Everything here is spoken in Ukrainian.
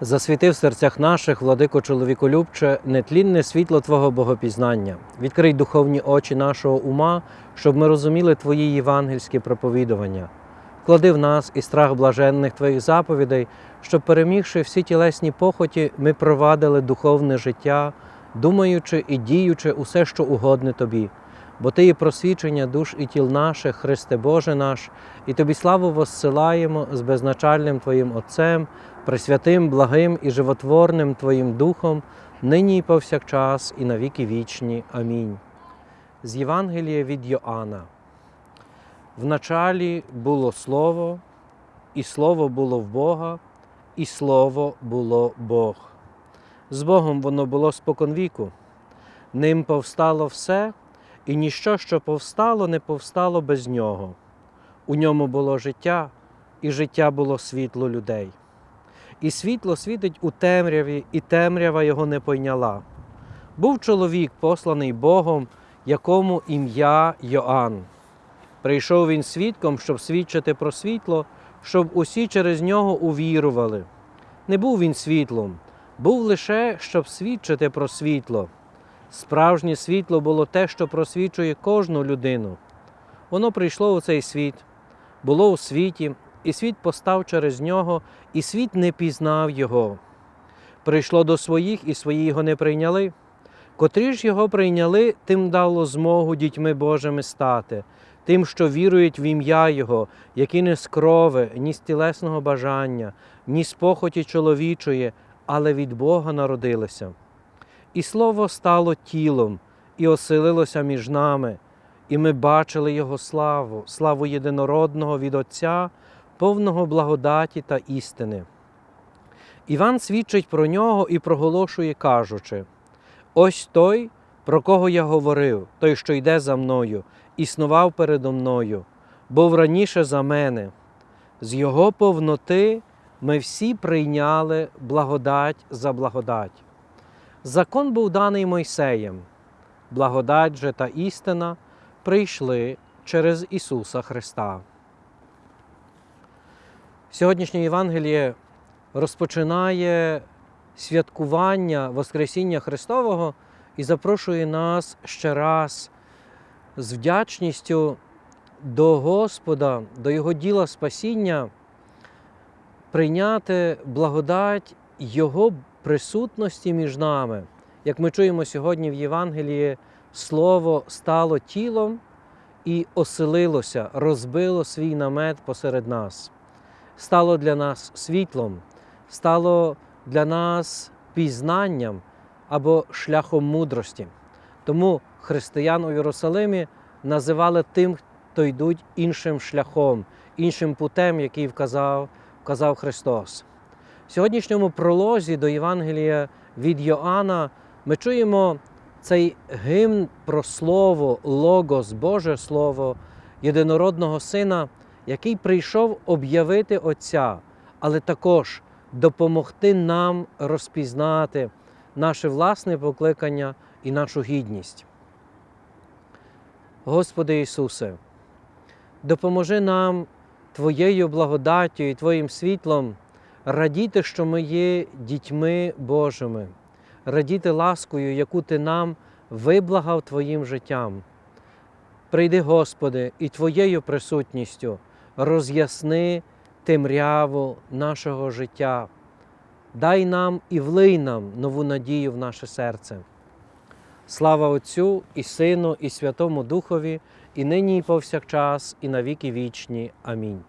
Засвіти в серцях наших, владико чоловіколюбче, нетлінне світло Твого богопізнання. Відкрий духовні очі нашого ума, щоб ми розуміли Твої євангельські проповідування. Клади в нас і страх блаженних Твоїх заповідей, щоб, перемігши всі тілесні похоті, ми провадили духовне життя, думаючи і діючи усе, що угодне Тобі. Бо Ти є просвічення душ і тіл наших, Христе Боже наш, і Тобі славу воссилаємо з безначальним Твоїм Отцем, пресвятим, благим і животворним Твоїм Духом, нині і повсякчас, і на віки вічні. Амінь. З Євангелія від Йоанна. В началі було Слово, і Слово було в Бога, і Слово було Бог. З Богом воно було споконвіку. Ним повстало все, і ніщо, що повстало, не повстало без нього. У ньому було життя, і життя було світло людей. І світло світить у темряві, і темрява його не пойняла. Був чоловік, посланий Богом, якому ім'я Йоанн. Прийшов він свідком, щоб свідчити про світло, щоб усі через нього увірували. Не був він світлом, був лише, щоб свідчити про світло. Справжнє світло було те, що просвічує кожну людину. Воно прийшло у цей світ, було у світі, і світ постав через нього, і світ не пізнав його. Прийшло до своїх, і свої його не прийняли. Котрі ж його прийняли, тим дало змогу дітьми Божими стати, тим, що вірують в ім'я Його, які не з крови, ні з тілесного бажання, ні з похоті чоловічої, але від Бога народилися. І Слово стало тілом і оселилося між нами, і ми бачили Його славу, славу єдинородного від Отця, повного благодаті та істини. Іван свідчить про нього і проголошує, кажучи: Ось той, про кого я говорив, той, що йде за мною, існував передо мною, був раніше за мене. З його повноти ми всі прийняли благодать за благодать. Закон був даний Мойсеєм, благодать же та істина прийшли через Ісуса Христа. Сьогоднішнє Євангеліє розпочинає святкування Воскресіння Христового і запрошує нас ще раз з вдячністю до Господа, до Його діла спасіння, прийняти благодать Його присутності між нами. Як ми чуємо сьогодні в Євангелії, Слово стало тілом і оселилося, розбило свій намет посеред нас, стало для нас світлом, стало для нас пізнанням або шляхом мудрості. Тому християн у Єрусалимі називали тим, хто йдуть іншим шляхом, іншим путем, який вказав, вказав Христос. В сьогоднішньому пролозі до Євангелія від Йоанна ми чуємо цей гімн про Слово, Логос, Боже Слово, єдинородного Сина, який прийшов об'явити Отця, але також допомогти нам розпізнати наше власне покликання і нашу гідність. Господи Ісусе, допоможи нам Твоєю благодаттю і Твоїм світлом радіти, що ми є дітьми Божими, радіти ласкою, яку Ти нам виблагав Твоїм життям. Прийди, Господи, і Твоєю присутністю роз'ясни темряву нашого життя. Дай нам і влий нам нову надію в наше серце. Слава Отцю і Сину, і Святому Духові, і нині, і повсякчас, і на віки вічні. Амінь.